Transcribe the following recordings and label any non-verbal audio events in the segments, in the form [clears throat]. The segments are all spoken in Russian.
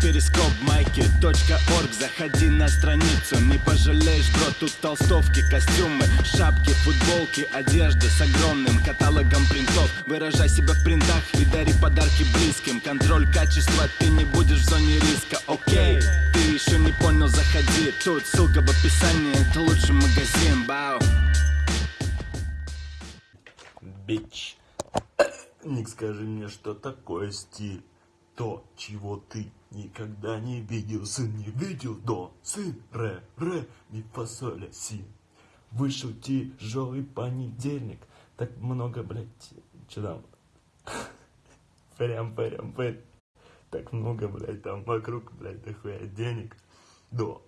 перископ майки .орг. Заходи на страницу, не пожалеешь, бро Тут толстовки, костюмы, шапки, футболки Одежда с огромным каталогом принтов. Выражай себя в принтах и дари подарки близким. Контроль качества, ты не будешь в зоне риска, окей Ты еще не понял, заходи. Тут ссылка в описании, это лучший магазин, бау. Бич. [coughs] Ник, скажи мне, что такое стиль? То, чего ты никогда не видел, сын не видел, до, сын, ре, ре, ми, фа, соль, ля, си. Вышел тяжелый понедельник, так много, блядь, что там? [laughs] Прям, прям, прям. Так много, блядь, там вокруг, блядь, дохуя денег. До,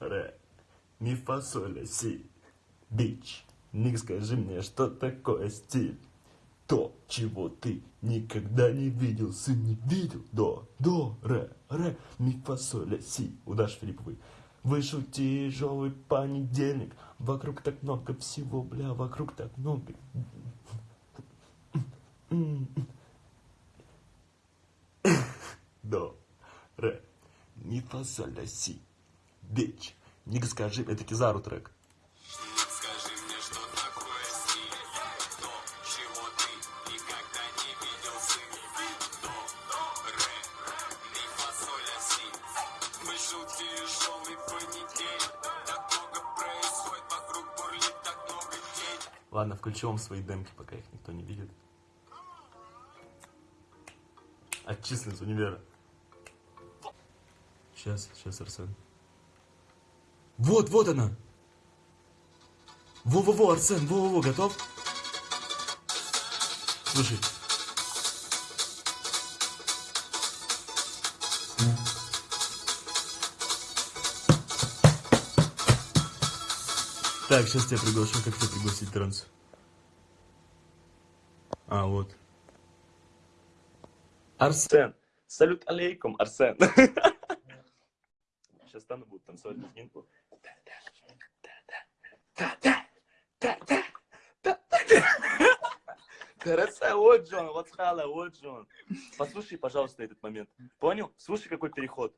ре, ми, фа, соль, ля, си. Бич. Ник, скажи мне, что такое стиль? То, чего ты никогда не видел, сын не видел. До, до, ре, ре, ми, фа, соль, ля, си. У Даши Филипповой. Вышел тяжелый понедельник. Вокруг так много всего, бля, вокруг так много. До, ре, ми, фа, соль, ля, си. Бич. Ник, скажи, это Кизару трек. Ладно, включу вам свои демки, пока их никто не видит. Отчислен с универа. Сейчас, сейчас, Арсен. Вот, вот она! Во-во-во, Арсен, во-во-во, готов? Слушай. Так, сейчас тебя приглашу. Как тебя пригласить транс? А, вот. Арсен. Салют алейкум, Арсен. Сейчас стану, буду танцевать лезгинку. Хорошо, вот Джон, вот хала, вот Джон. Послушай, пожалуйста, этот момент. Понял? Слушай, какой переход.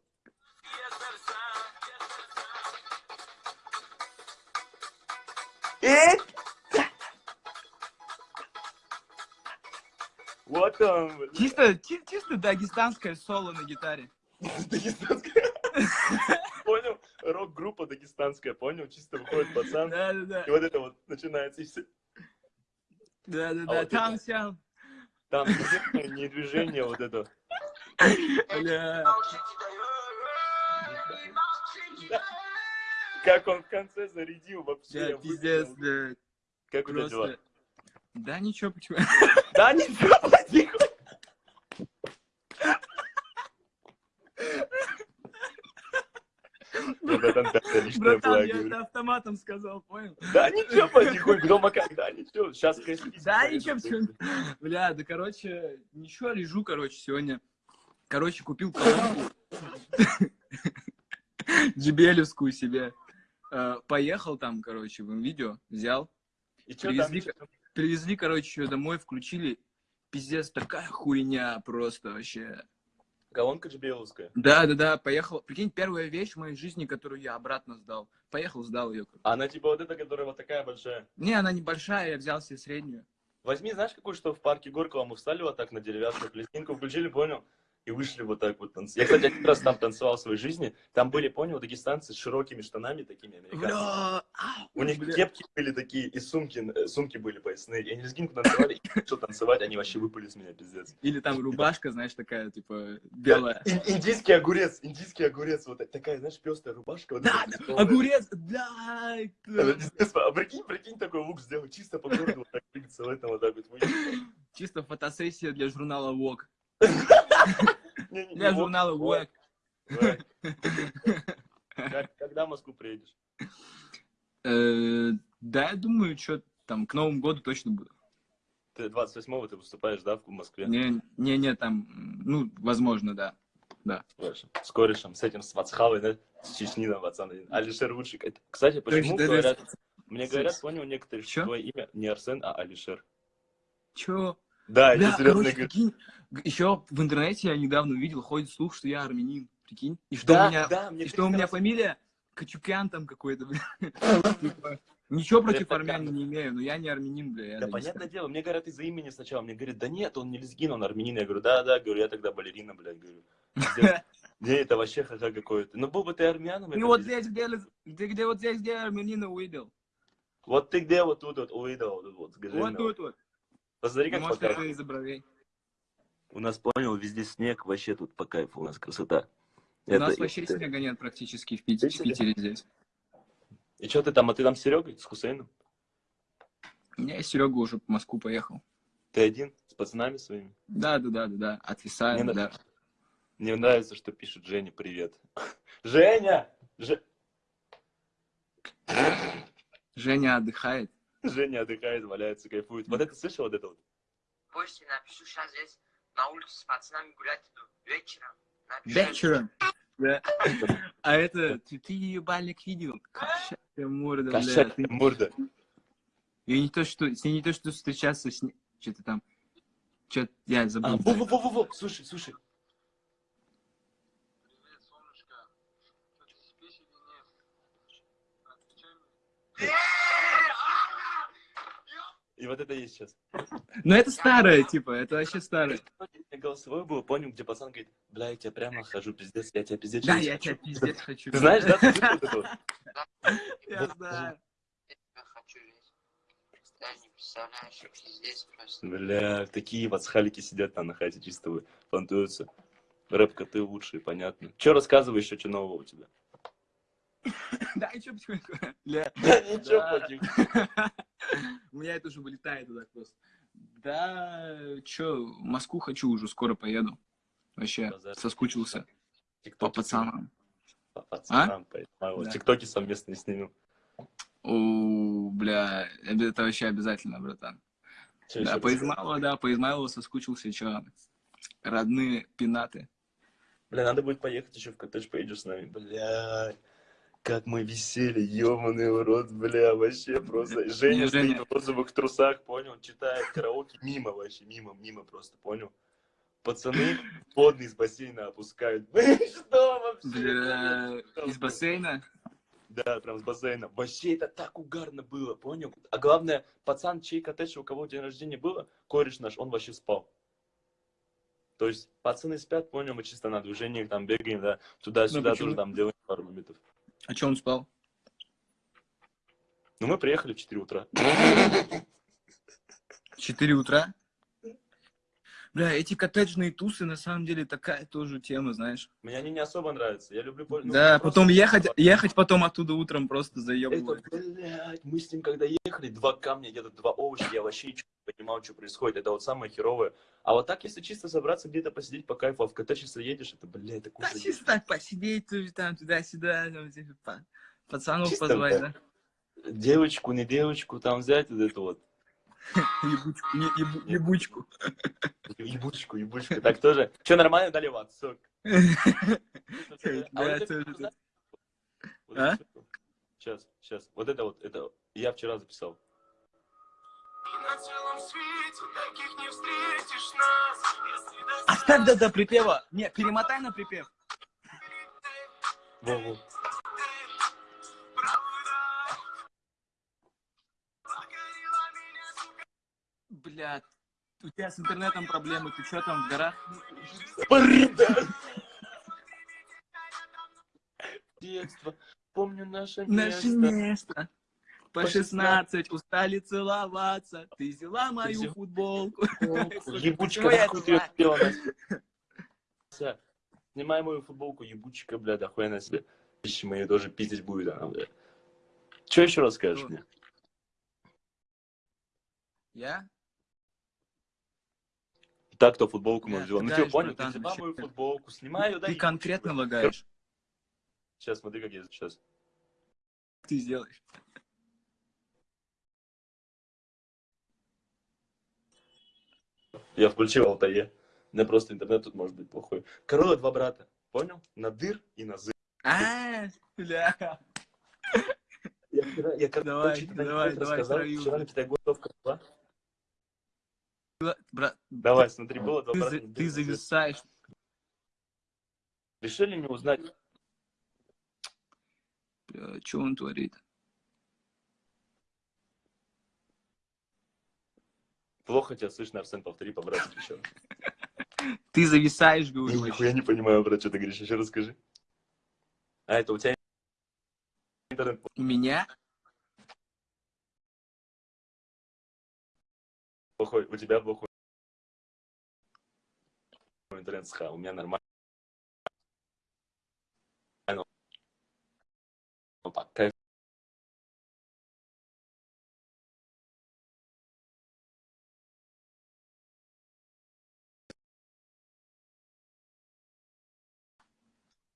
Вот он, блин. Чисто, чи- чисто дагестанское соло на гитаре. Дагестанская. [laughs] Понял? Рок-группа дагестанская, понял? Чисто выходит пацан. Да-да-да. И вот это вот начинается. и всё. Да-да-да. А вот Там сям. Там не движение, вот это. Бля. Как он в конце зарядил вообще. Да, пиздец, да. Как у тебя дела? Просто. Да ничего, почему? Да ничего, потихо. Вот это опять личное Братан, я это автоматом сказал, понял? Да ничего, потихоньку, дома как, да ничего, сейчас кости. Да ничего? Бля, да короче, ничего, лежу, короче, сегодня. Короче, купил колонку. [laughs] Джибелевскую себе. Э, Поехал там, короче, в видео, взял. И что там? Привезли, привезли, короче, домой, включили. Пиздец, такая хуйня просто вообще. Колонка джбеловская. Да, да, да, поехал. Прикинь, первая вещь в моей жизни, которую я обратно сдал. Поехал, сдал ее. Она типа вот эта, которая вот такая большая. Не, она небольшая, я взял себе среднюю. Возьми, знаешь, какую, что в парке Горького мы встали вот так на деревянную пластинку, включили, понял? И вышли вот так вот танцевать. Я, кстати, один раз там танцевал в своей жизни. Там были, понял, дагестанцы с широкими штанами такими ау, У них кепки были такие, и сумки, э, сумки были поясные. И они лезгинку танцевали, и что танцевать, они вообще выпали с меня, пиздец. Или там рубашка, знаешь, такая, типа, белая. Ин- индийский огурец, индийский огурец, вот такая, знаешь, пестая рубашка. Да, да, пестрая. огурец, пиздец, А прикинь, прикинь, такой лук сделать, чисто по городу, вот так двигаться в этом вот так вот. Чисто фотосессия для журнала Vogue. Для журнала. Как- Когда в Москву приедешь? Э, Да, я думаю, что там к Новому году точно буду. Ты 28-го ты выступаешь, да, в Москве? Не, не, не, там, ну, возможно, да. Слышим. С корешем, с этим, с Вацхавой, да? С Чечни, там, пацан. один. Алишер. Это- Кстати, почему говорят... да, Мне говорят, понял некоторые, что твое имя не Арсен, а Алишер. Чё? Да, Бля, короче, прикинь, еще в интернете я недавно увидел, ходит слух, что я армянин. Прикинь? И что у меня, да, мне и что у меня фамилия Качукян там какой-то, бля. [laughs] Типа, Ничего против армян не имею, но я не армянин, бля. Да, понятное дело, мне говорят из-за имени сначала, мне говорят, да нет, он не лезгин, он армянин. Я говорю, да, да, говорю, я тогда балерина, блядь, говорю. Не, [laughs] это вообще ха какой-то. Ну, был бы ты армяном, это Ну вот здесь, где, лез- где, где вот здесь, где армянина увидел? Вот ты где вот тут вот увидел, вот, вот, скажи Вот тут вот. Посмотри, как Может, это из-за бровей. У нас, понял, везде снег, вообще тут по кайфу, у нас красота. У нас Это- вообще это- снега нет практически в Питере, в Питере? Здесь. И что ты там, а ты там с Серегой, с Хусейном? Я Серега уже в Москву поехал. Ты один, с пацанами своими? Да, да, да, да, да. Отвисаем, Мне да. Мне нравится, что пишет Женя привет. [laughs] Женя! Же- Женя отдыхает. Женя отдыхает, валяется, кайфует. Вот это слышал, вот это вот? Позже напишу, сейчас здесь на улице с пацанами гулять иду. Вечером. Напишу. Вечером. Да. [laughs] А это, ты, ты ее бальник видел? Кошачья морда, бля. Кошачья Ты- морда. И не то, что, с ней не то, что встречаться с ней. Что-то там. Что-то я А, забыл. во-во-во-во, слушай, слушай. Привет, солнышко. Что ты спишь или нет? Отвечай мне. И вот это есть сейчас. Но это старое, типа, это вообще старое. Голосовой был, понял, где пацан говорит, бля, я тебя прямо хожу, пиздец, я тебя пиздец. Да, я хочу». тебя пиздец хочу. Ты знаешь, да? Ты? [laughs] Я знаю. Я тебя хочу жить. Даже не представляешь, пиздец просто. Бля, такие пацхалики сидят там на хате чисто вы, фантуются. Рэп-коты лучшие, понятно. Че рассказывай еще, что нового у тебя? Да, и что потихоньку? Бля. Да ничего, потихоньку. [laughs] [laughs] У меня это уже вылетает туда просто. Да, чё, в Москву хочу уже, скоро поеду. Вообще, соскучился по пацанам. По пацанам, поэтому Да. Тиктоки совместно снимем. О, бля, это вообще обязательно, братан. Чё Да, по? Измайлову, да, по Измайлову соскучился, чё, родные пинаты. Бля, надо будет поехать еще в коттедж, поедешь с нами. Бля, как мы висели, ебаный в рот, бля, вообще просто. Женя Не, стоит Женя. в розовых трусах, понял, читает караоке мимо вообще, мимо, мимо просто, понял. Пацаны водный из бассейна опускают. [laughs] Вы что вообще? Бля, из бассейна? Да, прям с бассейна. Вообще это так угарно было, понял? А главное, пацан, чей коттедж, у кого день рождения было, кореш наш, он вообще спал. То есть пацаны спят, понял, мы чисто на движениях там бегаем, да, туда-сюда Ну, тоже там делаем пару моментов. А чё он спал? Ну, мы приехали в 4 утра. Четыре утра? Бля, эти коттеджные тусы, на самом деле, такая тоже тема, знаешь. Мне они не особо нравятся. Я люблю... ну, да, потом ехать, ехать потом оттуда утром просто Это, заебывать. блядь, мы с ним когда ехали, два камня, где-то два овоща, я вообще ничего не понимал, что происходит. Это вот самое херовое. А вот так, если чисто собраться где-то посидеть по кайфу, а в коттедж, если едешь, это, блядь, такой Да, чисто так посидеть там, туда-сюда, там, типа, па- пацанов Чисто, позвать, да. да? Девочку, не девочку, там взять вот эту вот [laughs] Ебучку, не- ебу- ебучку. ебучку, ебучку. [laughs] Так тоже. Че, нормально дали в отсок? [laughs] А А? Сейчас, сейчас. Вот это вот, это я вчера записал. Оставь до, до припева. Не, перемотай на припев. Во-во. Бля, у тебя с интернетом проблемы, ты что там в горах? Детство. Помню наше Наше место. место. По По 16 устали целоваться. Ты взяла мою футболку. Ебучка, нахуй ты ее Настя? Снимай мою футболку, ебучка, бля, да хуя на себе. Вещи мои тоже пиздить будет она, бля. Че еще расскажешь Что? мне? Я? Так, кто футболку мою взяла. Ну ты понял, ты взяла мою футболку, снимай ее, Ты конкретно лагаешь. Сейчас, смотри, как я сейчас. Ты сделаешь. Я включил Алтае. У просто интернет тут может быть плохой. Король два брата. Понял? Надыр и Назыр. А, бля. Я я когда Давай, давай, давай, вчера на педагоговка была. Брат, Давай, смотри, было два брата. ты зависаешь. Решили не узнать. Бля, что он творит? Плохо тебя слышно, Арсен, повтори по-братски еще. [laughs] Ты зависаешь, говорю. Нихуя не понимаю, брат, что ты говоришь. Еще расскажи. А это у тебя интернет У меня? Плохой, у тебя плохой интернет с у меня нормально. Ну, пока.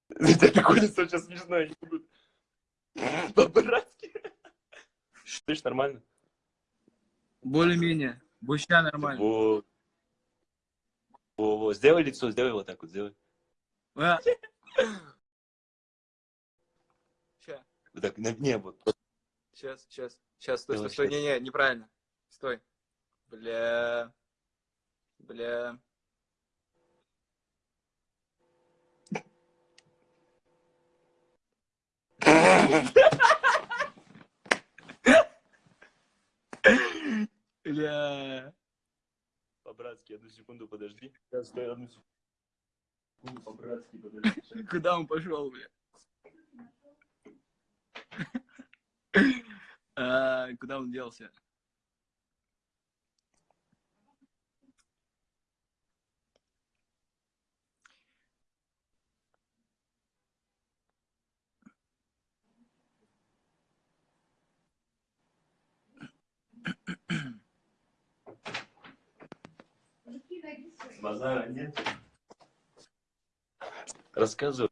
Это такое лицо сейчас не буду. По-братски. Ж нормально? Более-менее. Буща нормально. Вот. Во, во, Сделай лицо, сделай вот так вот, сделай. А. Вот так, на- не, вот. сейчас, сейчас, сейчас, стой, стой, стой, щас. не, не, неправильно. Стой. Бля. Бля. [laughs] Бля. По-братски, одну секунду подожди. Сейчас, стой, одну секунду. По-братски, подожди. [laughs] Куда он пошел, бля? [laughs] А, Куда он делся? [clears throat] Базара нет. Рассказывай.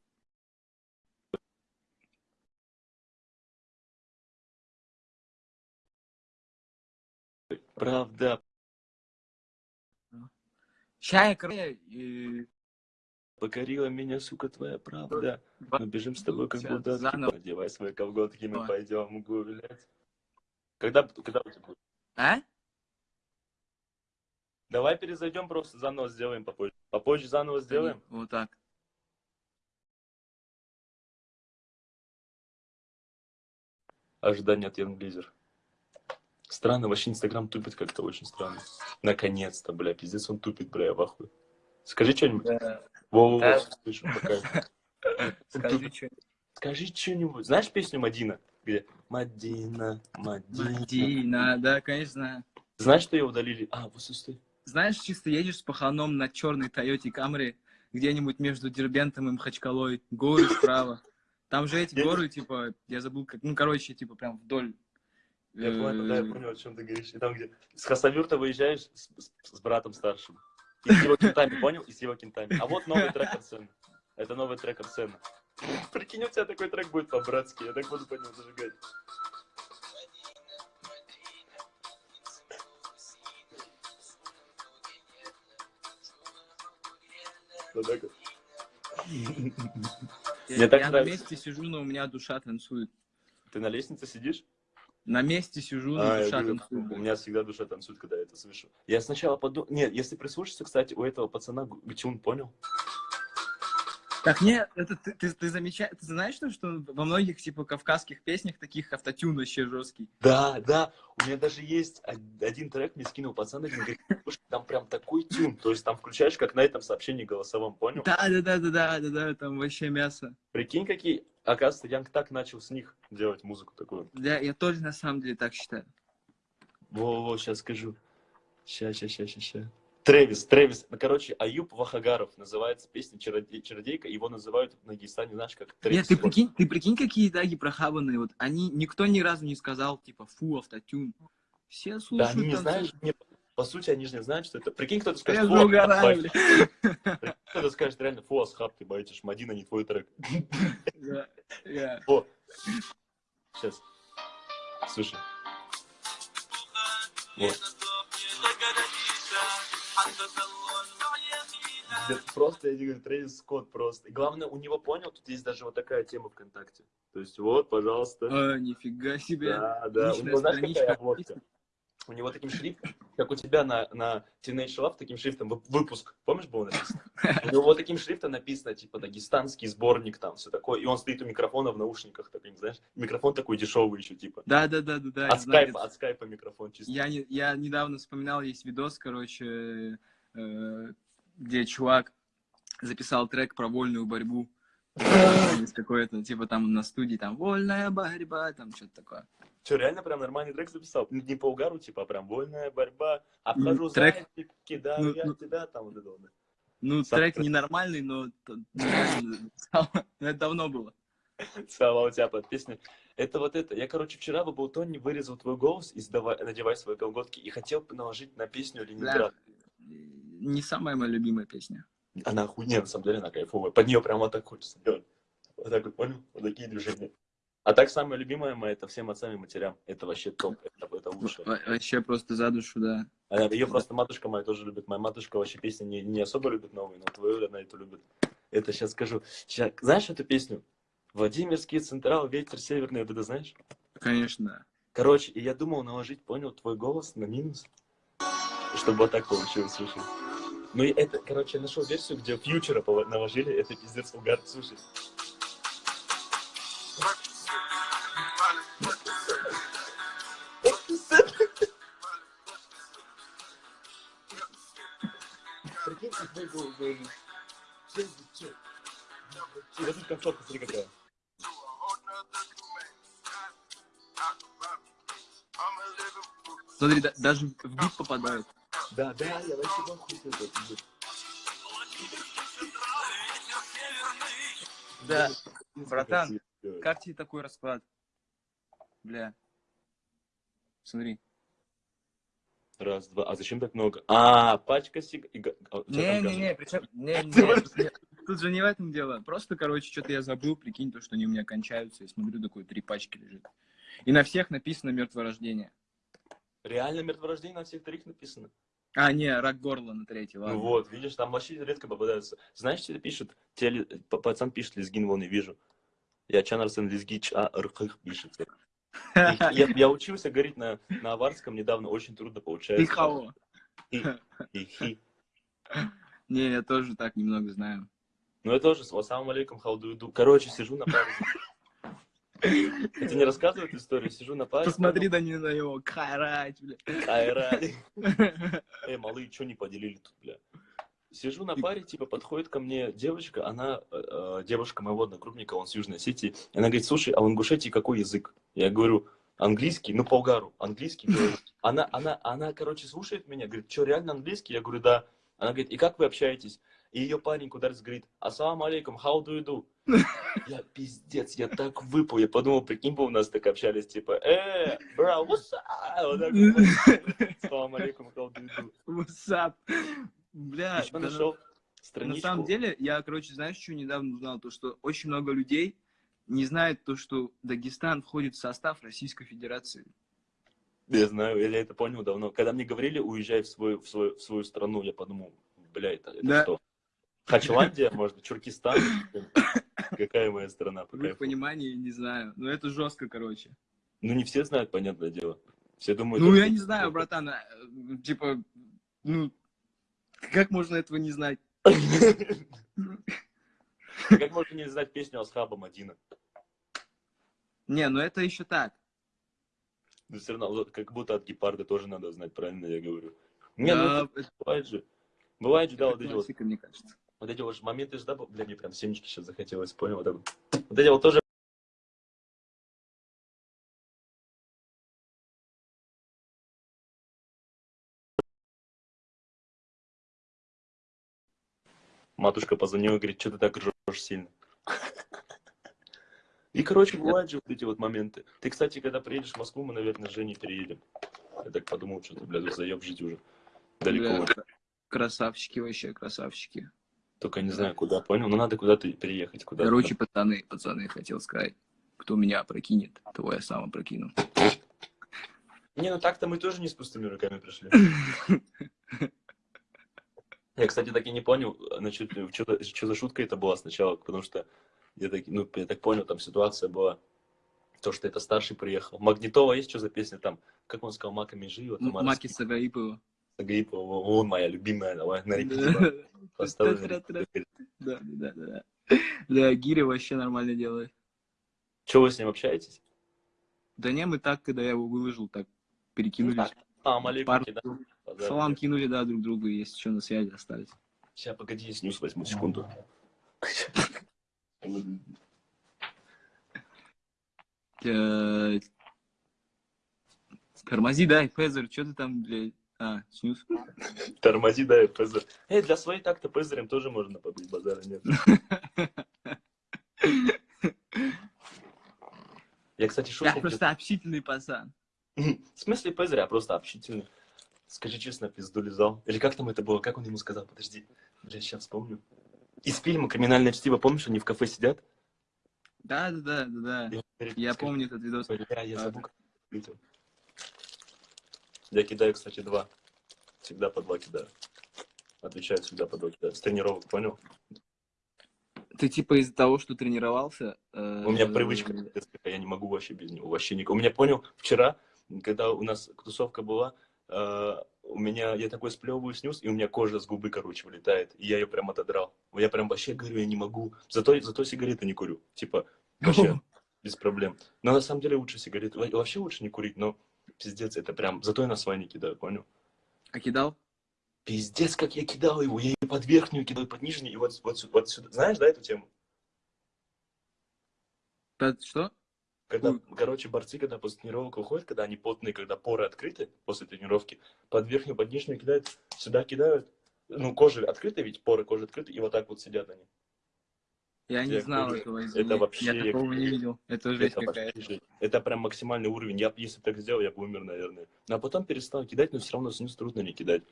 Правда, и- покорила меня, сука, твоя правда. Мы бежим с тобой, как будто заново. Одевай свои колготки, мы пойдем гулять. Когда, когда у тебя будет? А? Давай перезайдем, просто заново сделаем попозже. Попозже заново сделаем. Вот так. Ожидание от Янглизер. Странно, вообще Инстаграм тупит как-то очень странно. Наконец-то, бля, пиздец, он тупит, бля, я в ахуе. Скажи что-нибудь. Во-во-во, Да. слышу, пока. [laughs] Скажи, что. Скажи что-нибудь. Знаешь песню Мадина? Где? Мадина, Мадина. Мадина, да, конечно. Знаешь, что ее удалили? А, вот стой. Знаешь, чисто едешь с паханом на черной Тойоте Камри, где-нибудь между Дербентом и Махачкалой, горы справа. Там же эти горы, типа, я забыл, как, ну, короче, типа, прям вдоль. Я понял, да, я э, понял, о чем ты говоришь. И там, где с Хасавюрта выезжаешь с, с- с братом старшим. И с его кентами, понял? И с его кентами. А вот новый трек Арсена. Это новый трек Арсена. Прикинь, у тебя такой трек будет по-братски. Я так буду по нему зажигать. Я, Мне так я на месте сижу, но у меня душа танцует. Ты на лестнице сидишь? На месте сижу, но А, душа говорю, танцует. у меня всегда душа танцует, когда я это слышу. Я сначала подумал... Нет, если прислушаться, кстати, у этого пацана Гчун, понял? Так нет, это ты, ты, ты замечаешь, ты знаешь, что, что во многих типа кавказских песнях таких автотюн вообще жесткий. Да, да. У меня даже есть од- один трек, мне скинул пацан один, говорит, «Слушай, там прям такой тюн. То есть там включаешь, как на этом сообщении голосовом, понял? Да, да, да, да, да, да, да, там вообще мясо. Прикинь, какие... Оказывается, Янг так начал с них делать музыку такую. Да, я тоже на самом деле так считаю. Во-во, сейчас скажу. Ща, ща, ща, ща, ща. Трэвис, Трэвис. Ну, короче, Аюб Вахагаров называется песня «Чародей- «Чародейка». Его называют в Дагестане, знаешь, как Трэвис. Нет, ты прикинь, ты прикинь, какие даги прохабанные. Вот они, никто ни разу не сказал, типа, фу, автотюн. Все Да, слушают. они не знают, не- по сути, они же не знают, что это... Прикинь, кто-то скажет, же «Фу, угораю, Асхаб». бля. Прикинь, Кто-то скажет реально, фу, Асхаб, ты боитесь, Мадина не твой трек. Да, да. О, сейчас. Слушай. Вот. Просто, я тебе говорю, Трэвис Скотт просто. И главное, у него, понял, тут есть даже вот такая тема ВКонтакте. То есть вот, пожалуйста. А, нифига себе. Да, да. У Личная него, знаешь, какая? У него таким шрифтом, как у тебя на, на Teenage Love, таким шрифтом вы- выпуск, помнишь, было написано? [laughs] У него вот таким шрифтом написано, типа, дагестанский сборник, там, все такое. И он стоит у микрофона в наушниках, таким, знаешь, микрофон такой дешевый еще, типа. Да, да, да, да, да. От знаю, скайпа, от скайпа микрофон чисто. Я, не, я недавно вспоминал, есть видос, короче, э, где чувак записал трек про вольную борьбу. [laughs] Из какой-то, типа там на студии, там, вольная борьба, там что-то такое. Че, реально прям нормальный трек записал? Ну, Не по угару, типа, а прям вольная борьба. Обхожу трек- зайчик, кидаю ну, я ну. тебя, там вот это вот. Ну, Сам трек ненормальный, но [laughs] это давно было. Слава у тебя под песню. Это вот это. Я, короче, вчера в Абултоне вырезал твой голос и сдавай, надевай свои колготки и хотел наложить на песню Ленинград. не самая моя любимая песня. Она охуенная, на самом деле, она кайфовая. Под нее прям вот так хочется делать. Вот так вот, понял? Вот такие движения. А так, самая любимая моя, это всем отцам и матерям. Это вообще топ. Это, это лучше. Во- Вообще просто за душу, да. Ее просто матушка моя тоже любит. Моя матушка вообще песни не, не особо любит новые, но твою она эту любит. Это сейчас скажу. Ща- знаешь эту песню? Владимирский Централ, ветер северный, это знаешь? Конечно. Короче, и я думал наложить, понял, твой голос на минус, чтобы вот так получилось, слушай. Ну и это, короче, я нашел версию, где фьючера наложили, это пиздец угар, слушай. И вот тут концовка, смотри какая. Смотри, да- даже в бит попадают. Да, да, я вообще с этого, пиздец. Да. Братан. Как тебе такой расклад? Бля. Смотри. Раз, два. А зачем так много? А, пачка сиг... а, Не-не-не, причем... [laughs] Не, Ты не, не, Тут же не в этом дело. Просто, короче, что-то я забыл, прикинь, то, что они у меня кончаются. Я смотрю, такой три пачки лежит. И на всех написано мертворождение. Реально мертворождение на всех троих написано. А, не, рак горла на ладно. Ну вот, видишь, там вообще редко попадаются. Знаешь, это пишет? Теле... п- Пацан пишет, лезгин вон и вижу. Я Чанарсен лезгич, а рхых пишется. [laughs] Я, я учился говорить на, на аварском недавно, очень трудно получается. Ты кого? И, [laughs] и хи. Не, я тоже так немного знаю. Ну, я тоже, ассаламу алейкум, халду иду. Короче, сижу на паре. Я тебе не рассказываю эту историю? Сижу на паре. Посмотри да не на него. Кайрать, бля. Айра. [laughs] Эй, малые, что не поделили тут, бля? Сижу на паре, типа, подходит ко мне девочка, она, э, э, девушка моего одногруппника, он с Южной Осетии, и она говорит, слушай, а в Ингушетии какой язык? Я говорю, английский, ну, по угару, английский. Она, она, она, короче, слушает меня, говорит, что, реально английский? Я говорю, да. Она говорит, и как вы общаетесь? И ее парень куда-то говорит, ассаламу алейкум, how do you do? Я пиздец, я так выпал, я подумал, прикинь бы у нас так общались, типа, э, бра, what's up? Вот так. Ассаламу алейкум, how do you do? What's up? Бля, нашел на страничку. самом деле, я, короче, знаешь, что недавно узнал? То, что очень много людей не знает то, что Дагестан входит в состав Российской Федерации. Я знаю, я это понял давно. Когда мне говорили, уезжай в свою, в свою, в свою страну, я подумал, бля, это, это Да. что? Хачеландия, может Чуркистан? Какая моя страна? по В кайфу? понимании, не знаю. Но это жестко, короче. Ну, не все знают, понятное дело. Все думают... Ну, я не знаю, братан. а, Типа, ну, как можно этого не знать? [laughs] Как можно не знать песню Асхаба Мадина? Не, ну это еще так. Ну, все равно, как будто от гепарда тоже надо знать, правильно я говорю. Не, ну, Да, это это бывает же. Бывает же, да, вот эти вот мне кажется. Вот эти вот моменты же, да, бля, мне прям семечки сейчас захотелось, понял? Вот, так вот. вот эти вот тоже... Матушка позвонила и говорит, что ты так ржешь сильно? [laughs] И, короче, бывают же вот эти вот моменты. Ты, кстати, когда приедешь в Москву, мы, наверное, с Женей переедем. Я так подумал, что ты, бля, тут заеб жить уже. Далеко. Бля, красавчики вообще, красавчики. Только не знаю, куда, понял? Но надо куда-то переехать. Куда Короче, пацаны, пацаны, хотел сказать. Кто меня опрокинет, того я сам опрокину. Не, ну так-то мы тоже не с пустыми руками пришли. [laughs] Я, кстати, так и не понял, значит, что, что за шутка это была сначала, потому что я так, ну, я так понял, там ситуация была То, что это старший приехал. Магнитова есть что за песня там? Как он сказал, Мака Межиева? М- Маки Сагаипова. Сагаипова, он моя любимая, давай на. Да, Тра-тра-тра. репите. да, да, да. да. Да, Гири вообще нормально делает. Че, вы с ним общаетесь? Да не, мы так, когда я его выложил, так перекинулись. А, алейкум, Пару кидай. салам кинули, да, друг другу, если что, на связи остались. Сейчас, погоди, я снюс возьму секунду. Э, Тормози, дай, Фезер, что ты там, блядь? А, снюс. Тормози, дай пезер. Эй, для своей так-то пезерем тоже можно побыть, базара нет. Я, кстати, Я шутку... просто общительный пацан. В смысле пезеря, просто общительный. Скажи честно, пизду лизал. Или как там это было? Как он ему сказал? Подожди. Бля, сейчас вспомню. Из фильма «Криминальное чтиво», помнишь, они в кафе сидят? Да, да, да, да, Я «Скажи, помню этот видос. Я А, забыл, как это. Я кидаю, кстати, два. Всегда по два кидаю. Отвечаю всегда по два кидаю. С тренировок, понял? Ты типа из-за того, что тренировался... э, У меня привычка, я не могу вообще без него. Вообще никак. У меня, понял, вчера, когда у нас тусовка была, э, у меня, я такой сплевываю снюс, и у меня кожа с губы, короче, вылетает. И я ее прям отодрал. Я прям вообще говорю, я не могу. Зато, зато сигареты не курю. Типа, [laughs] вообще, без проблем. Но на самом деле лучше сигареты. Во- Вообще лучше не курить, но пиздец, это прям... Зато я на свай не кидаю, понял? А кидал? Пиздец, как я кидал его. Я ее под верхнюю кидал, под нижнюю, и вот, вот, вот сюда. Знаешь, да, эту тему? Под Что? Когда, Ой. короче, борцы, когда после тренировок выходят, когда они потные, когда поры открыты после тренировки, под верхнюю, под нижнюю кидают, сюда кидают. Ну, кожа открыта, ведь поры кожи открыты, и вот так вот сидят они. Я не знал говорю, этого, это извини. вообще Я такого не видел. Это жесть это, какая-то. это прям максимальный уровень. Я, если бы так сделал, я бы умер, наверное. Ну, а потом перестал кидать, но все равно снюс трудно не кидать.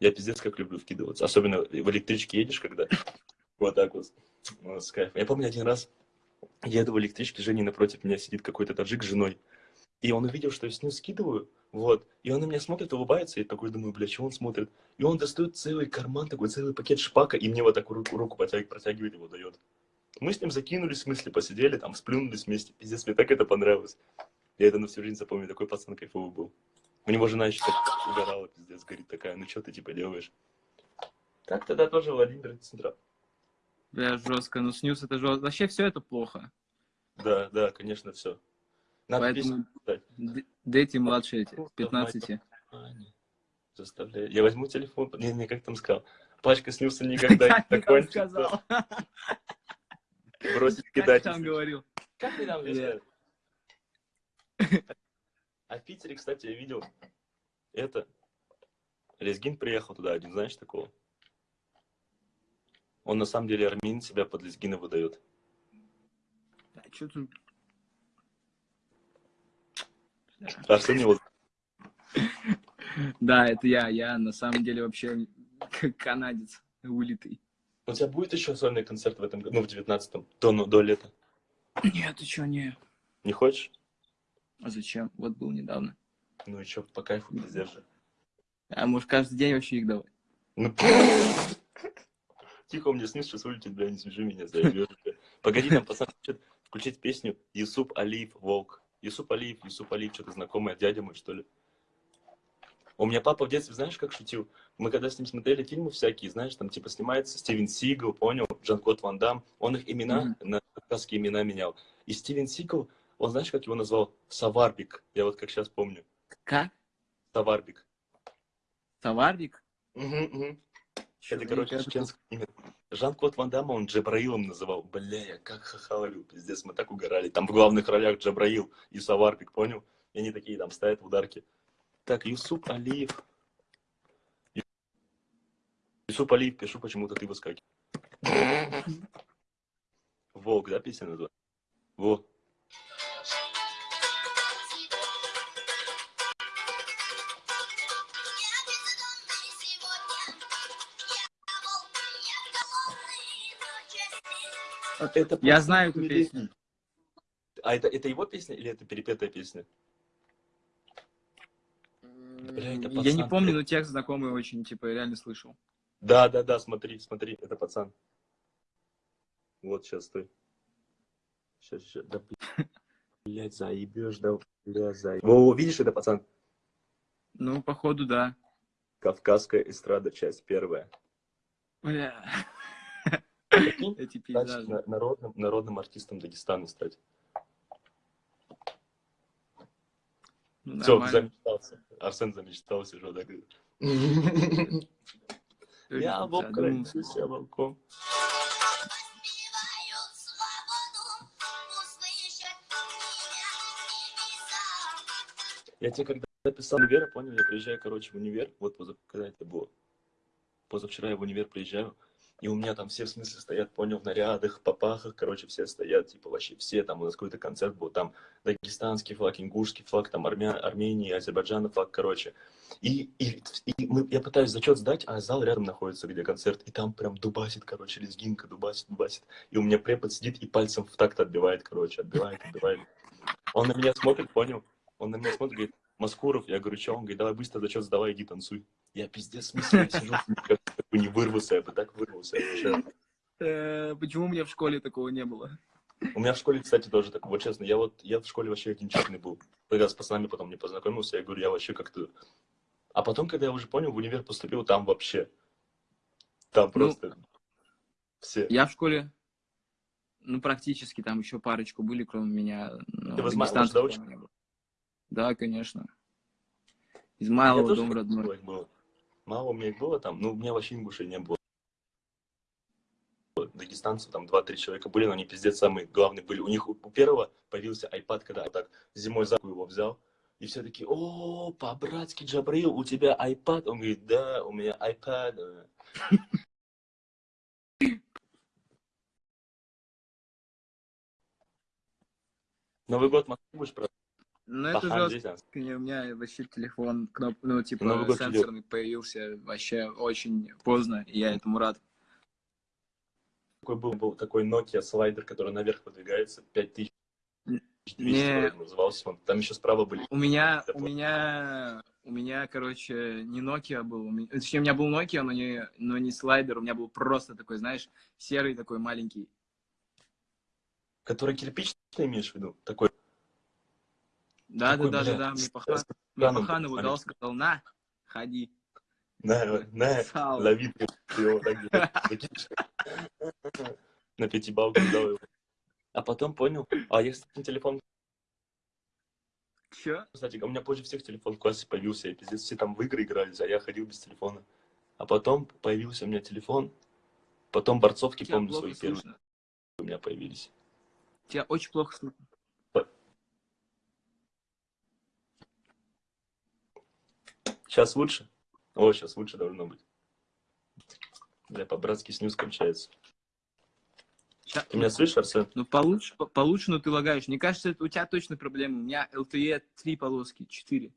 Я пиздец как люблю вкидываться. Особенно в электричке едешь, когда вот так вот. Ну, с кайфом. Я помню один раз еду в электричке, Женя напротив меня сидит какой-то таджик с женой. И он увидел, что я снюс скидываю, вот. И он на меня смотрит, улыбается, и такой думаю, бля, чего он смотрит? И он достает целый карман, такой целый пакет шпака, и мне вот так руку, руку протягивает, протягивает его дает. Мы с ним закинулись, в смысле, посидели, там, сплюнулись вместе. Пиздец, мне так это понравилось. Я это на всю жизнь запомню, такой пацан кайфовый был. У него жена еще так угорала, пиздец, говорит такая, ну что ты типа делаешь? Так тогда тоже Владимир Центра. Бля, жестко. Ну, снюс это жестко. Вообще все это плохо. Да, да, конечно, все. Надо Поэтому дети младшие эти, 15. Ваня, Заставляю. Я возьму телефон, не, не, как там сказал, пачка снюса никогда Как не закончится. Бросить Как кидать. там говорил? Как ты там? А в Питере, кстати, я видел это. Лезгин приехал туда один, знаешь такого? Он на самом деле армянин себя под Лезгина выдает. Да, чё тут? Арсен его... Да, это я. Я на самом деле вообще [laughs] канадец вылитый. У тебя будет еще сольный концерт в этом году, ну, в 19-м, до, ну, до лета? Нет, ты чё, не. Не хочешь? А зачем? Вот был недавно. Ну и что, по кайфу пиздец же. А может каждый день вообще их давай? Ну, [laughs] Тихо, меня снизу сейчас вылетит, бля, не свяжи меня, заебешь. Погоди, там пацан хочет включить песню Юсуп Алиев Волк. Юсуп Алиев, Юсуп Алиев, что-то знакомое, дядя мой, что ли. У меня папа в детстве, знаешь, как шутил? Мы когда с ним смотрели фильмы всякие, знаешь, там типа снимается Стивен Сигал, понял, Жан-Клод Ван Дам, он их имена, на кавказские имена менял. И Стивен Сигал, он знаешь, как его назвал? Саварбик, я вот как сейчас помню. Как? Саварбик. Товарник? Мгм, мгм. Это, короче, имя. Жан-Клод Ван Дамма он Джабраилом называл. Бля, я как хахалил, пиздец, мы так угорали. Там в главных ролях Джабраил и Саварбик, понял? И они такие там стоят в ударке. Так, Юсуп Алиев. Юсуп Алиев, пишу, почему-то ты выскакиваешь. Волк, да, песня называется? Во. Это Я пацан знаю эту песню. А это, это его песня или это перепетая песня? Бля, это Я не пацан, помню, но текст знакомый очень, типа, я реально слышал. Да, да, да, смотри, смотри, это пацан. Вот, сейчас, стой. Сейчас, сейчас, да. [laughs] Блять, заебешь, да, бля, заебешь. Во, видишь, это пацан? Ну, походу, да. Кавказская эстрада, часть первая. Бля. Эти пейзажи. на- народным, народным артистом Дагестана стать. Ну, Все, замечтался. Арсен замечтался, что так. Я волк, задумался. родился я волком. Я тебе когда писал универ, понял, я приезжаю, короче, в универ, вот позав- когда это было, позавчера я в универ приезжаю, и у меня там все в смысле стоят, понял, в нарядах, попахах, короче, все стоят, типа вообще все, там у нас какой-то концерт был, там дагестанский флаг, ингушский флаг, там Армя... Армении, Азербайджана флаг, короче. И, и, и мы, я пытаюсь зачет сдать, а зал рядом находится, где концерт, и там прям дубасит, короче, лезгинка, дубасит, дубасит. И у меня препод сидит и пальцем в такт отбивает, короче, отбивает, отбивает. Он на меня смотрит, понял? Он на меня смотрит, говорит, Маскуров, я говорю, что? Он говорит, давай быстро зачет сдавай, иди танцуй. Я пиздец, я сижу, не вырвался, я бы так вырвался. Э, Почему у меня в школе такого не было? У меня в школе, кстати, тоже так, вот честно, я вот, я в школе вообще один честный был. Когда с пацанами потом не познакомился, я говорю, я вообще как-то... А потом, когда я уже понял, в универ поступил, там вообще, там Ну, просто все. Я в школе, ну, практически там еще парочку были, кроме меня. но Ты в Измайлово да, конечно. Измайлово, дом родной. Было. Мало у меня их было там, ну, у меня вообще ингушей не было. Дагестанцев там 2-3 человека были, но они пиздец самые главные были. У них у первого появился iPad, когда так зимой за руку его взял. И все такие, о, по-братски, Джабрил, у тебя iPad? Он говорит, да, у меня iPad. [laughs] Новый год в Москве будешь праздновать? Ну, это жестко. У меня вообще телефон, кноп... ну, типа, Новый сенсорный появился вообще очень поздно, и я этому рад. Такой был, был такой Nokia слайдер, который наверх подвигается, 5200 Не. назывался он. Там еще справа были. У меня, у меня, у меня, короче, не Nokia был, у меня- точнее, у меня был Nokia, но не, но не слайдер, у меня был просто такой, знаешь, серый такой маленький. Который кирпичный имеешь в виду? Такой. Да, да, да, да, да, мне Пахан, мне дал, сказал, на, ходи. На, на, лови, его так. [laughs] На пятибалку дал его. А потом понял, а я, кстати, телефон, Чё? кстати, у меня позже всех телефон в классе появился, и пиздец, все там в игры игрались, а я ходил без телефона. А потом появился у меня телефон, потом борцовки, Тебя помню, свои первые слышно. у меня появились. Тебя очень плохо слышно. Сейчас лучше? О, сейчас лучше должно быть. Бля, по-братски снюс кончается. Ща- Ты меня слышишь, Арсен? Ну, получше, по- получше, но ты лагаешь. Мне кажется, это у тебя точно проблемы. У меня LTE три полоски, четыре.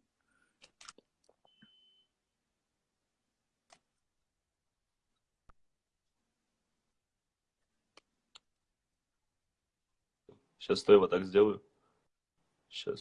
Сейчас стой, вот так сделаю. Сейчас.